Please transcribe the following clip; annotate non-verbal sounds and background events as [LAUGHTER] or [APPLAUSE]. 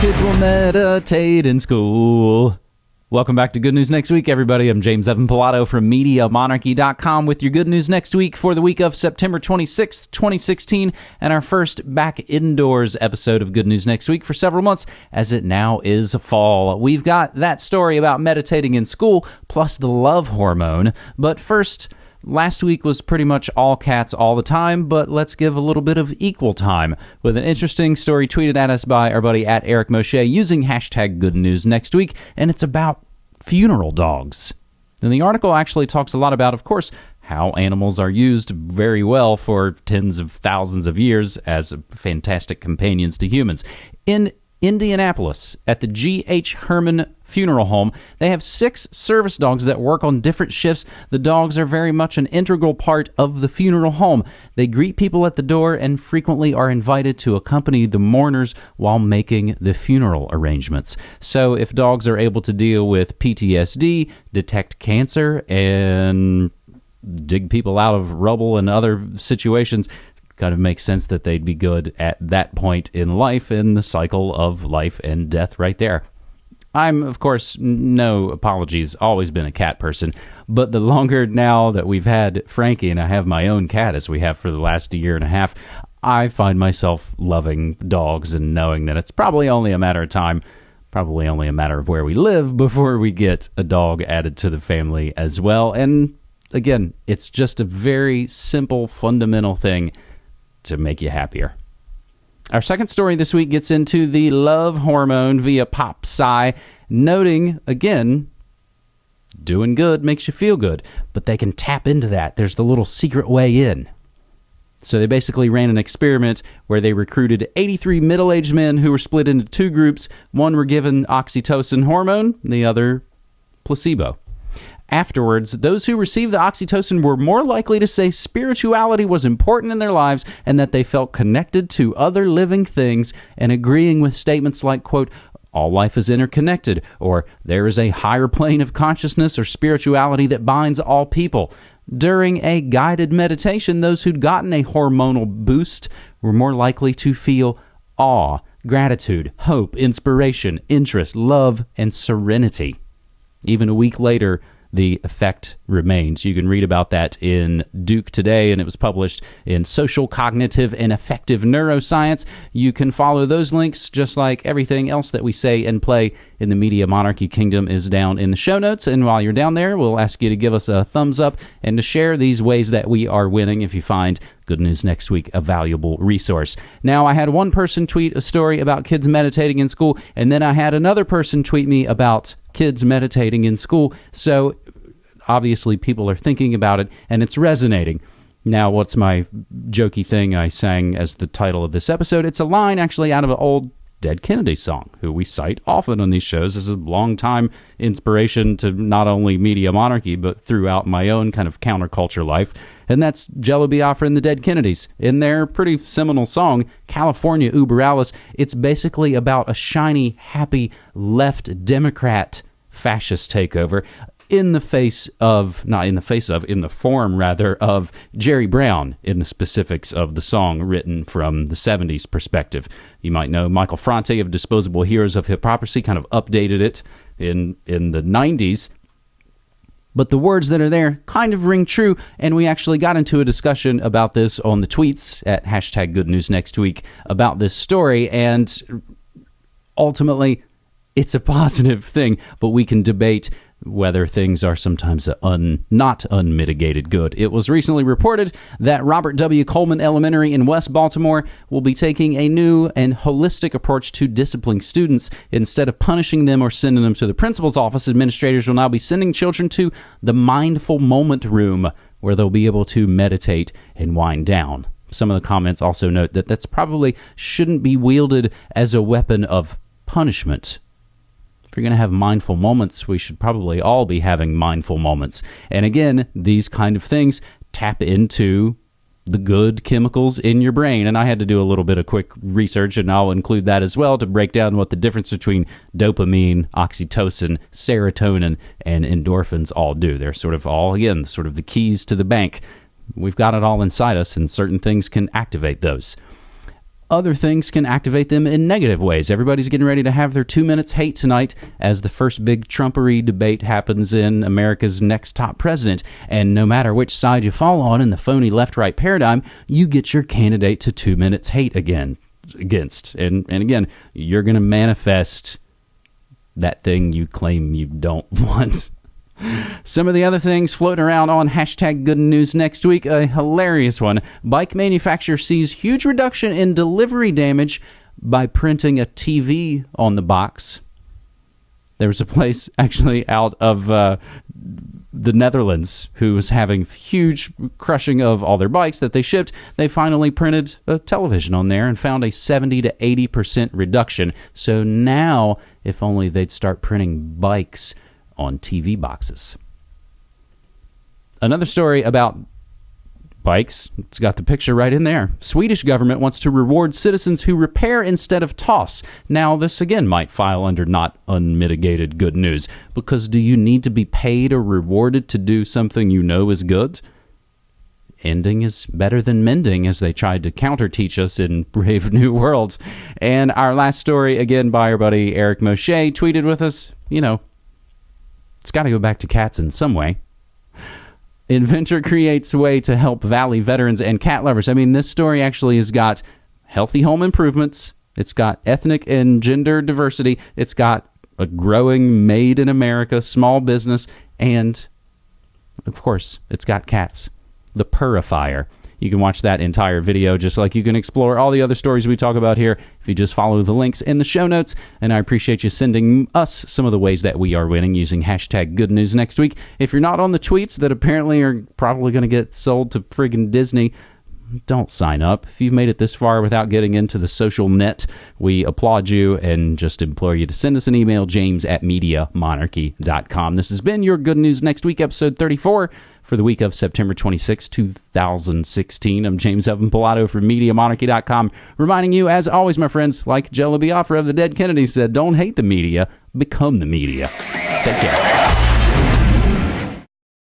Kids will meditate in school. Welcome back to Good News Next Week, everybody. I'm James Evan Pilato from MediaMonarchy.com with your good news next week for the week of September 26th, 2016, and our first back indoors episode of Good News Next Week for several months, as it now is fall. We've got that story about meditating in school, plus the love hormone. But first, Last week was pretty much all cats all the time, but let's give a little bit of equal time with an interesting story tweeted at us by our buddy at Eric Moshe using hashtag good news next week, and it's about funeral dogs. And the article actually talks a lot about, of course, how animals are used very well for tens of thousands of years as fantastic companions to humans. In Indianapolis at the G.H. Herrmann Funeral Home. They have six service dogs that work on different shifts. The dogs are very much an integral part of the funeral home. They greet people at the door and frequently are invited to accompany the mourners while making the funeral arrangements. So, if dogs are able to deal with PTSD, detect cancer, and dig people out of rubble and other situations, kind of makes sense that they'd be good at that point in life in the cycle of life and death right there. I'm, of course, no apologies, always been a cat person. But the longer now that we've had Frankie and I have my own cat, as we have for the last year and a half, I find myself loving dogs and knowing that it's probably only a matter of time, probably only a matter of where we live before we get a dog added to the family as well. And again, it's just a very simple, fundamental thing to make you happier. Our second story this week gets into the love hormone via pop psy, noting again, doing good makes you feel good, but they can tap into that. There's the little secret way in. So they basically ran an experiment where they recruited 83 middle aged men who were split into two groups. One were given oxytocin hormone, the other placebo. Afterwards, those who received the oxytocin were more likely to say spirituality was important in their lives and that they felt connected to other living things and agreeing with statements like, quote, all life is interconnected, or there is a higher plane of consciousness or spirituality that binds all people. During a guided meditation, those who'd gotten a hormonal boost were more likely to feel awe, gratitude, hope, inspiration, interest, love, and serenity. Even a week later, the effect remains. You can read about that in Duke today, and it was published in Social, Cognitive, and Affective Neuroscience. You can follow those links just like everything else that we say and play in the Media Monarchy Kingdom is down in the show notes. And while you're down there, we'll ask you to give us a thumbs up and to share these ways that we are winning if you find Good News Next Week a valuable resource. Now, I had one person tweet a story about kids meditating in school, and then I had another person tweet me about kids meditating in school. So obviously, people are thinking about it and it's resonating. Now, what's my jokey thing I sang as the title of this episode? It's a line actually out of an old Dead Kennedy song, who we cite often on these shows as a long-time inspiration to not only Media Monarchy, but throughout my own kind of counterculture life. And that's Jello Biafra and the Dead Kennedys. In their pretty seminal song, California Uber Alles, it's basically about a shiny, happy left Democrat fascist takeover in the face of, not in the face of, in the form rather, of Jerry Brown in the specifics of the song written from the 70s perspective. You might know Michael Franti of Disposable Heroes of Hiphoprisy kind of updated it in, in the 90s. But the words that are there kind of ring true, and we actually got into a discussion about this on the tweets at hashtag Good News Next Week about this story, and ultimately, it's a positive thing, but we can debate whether things are sometimes un, not unmitigated good. It was recently reported that Robert W. Coleman Elementary in West Baltimore will be taking a new and holistic approach to disciplining students. Instead of punishing them or sending them to the principal's office, administrators will now be sending children to the mindful moment room where they'll be able to meditate and wind down. Some of the comments also note that that's probably shouldn't be wielded as a weapon of punishment if you're going to have mindful moments, we should probably all be having mindful moments. And again, these kind of things tap into the good chemicals in your brain. And I had to do a little bit of quick research, and I'll include that as well to break down what the difference between dopamine, oxytocin, serotonin, and endorphins all do. They're sort of all, again, sort of the keys to the bank. We've got it all inside us, and certain things can activate those. Other things can activate them in negative ways. Everybody's getting ready to have their two minutes hate tonight as the first big Trumpery debate happens in America's next top president. And no matter which side you fall on in the phony left right paradigm, you get your candidate to two minutes hate again against. And and again, you're gonna manifest that thing you claim you don't [LAUGHS] want. Some of the other things floating around on hashtag good news next week, a hilarious one. Bike manufacturer sees huge reduction in delivery damage by printing a TV on the box. There was a place [LAUGHS] actually out of uh, the Netherlands who was having huge crushing of all their bikes that they shipped. They finally printed a television on there and found a 70 to 80% reduction. So now, if only they'd start printing bikes on TV boxes. Another story about bikes. It's got the picture right in there. Swedish government wants to reward citizens who repair instead of toss. Now, this again might file under not unmitigated good news because do you need to be paid or rewarded to do something you know is good? Ending is better than mending, as they tried to counter teach us in [LAUGHS] Brave New Worlds. And our last story, again by our buddy Eric Moshe, tweeted with us, you know, it's got to go back to cats in some way. Inventor creates a way to help Valley veterans and cat lovers. I mean, this story actually has got healthy home improvements. It's got ethnic and gender diversity. It's got a growing made in America small business. And, of course, it's got cats. The Purifier. You can watch that entire video just like you can explore all the other stories we talk about here if you just follow the links in the show notes. And I appreciate you sending us some of the ways that we are winning using hashtag good news next week. If you're not on the tweets that apparently are probably going to get sold to friggin' Disney, don't sign up. If you've made it this far without getting into the social net, we applaud you and just implore you to send us an email, james at MediaMonarchy.com. This has been your Good News Next Week, episode 34 for the week of September 26, 2016. I'm James Evan Pilato from MediaMonarchy.com, reminding you, as always, my friends, like Jello Biafra of the Dead Kennedy said, don't hate the media, become the media. Take care.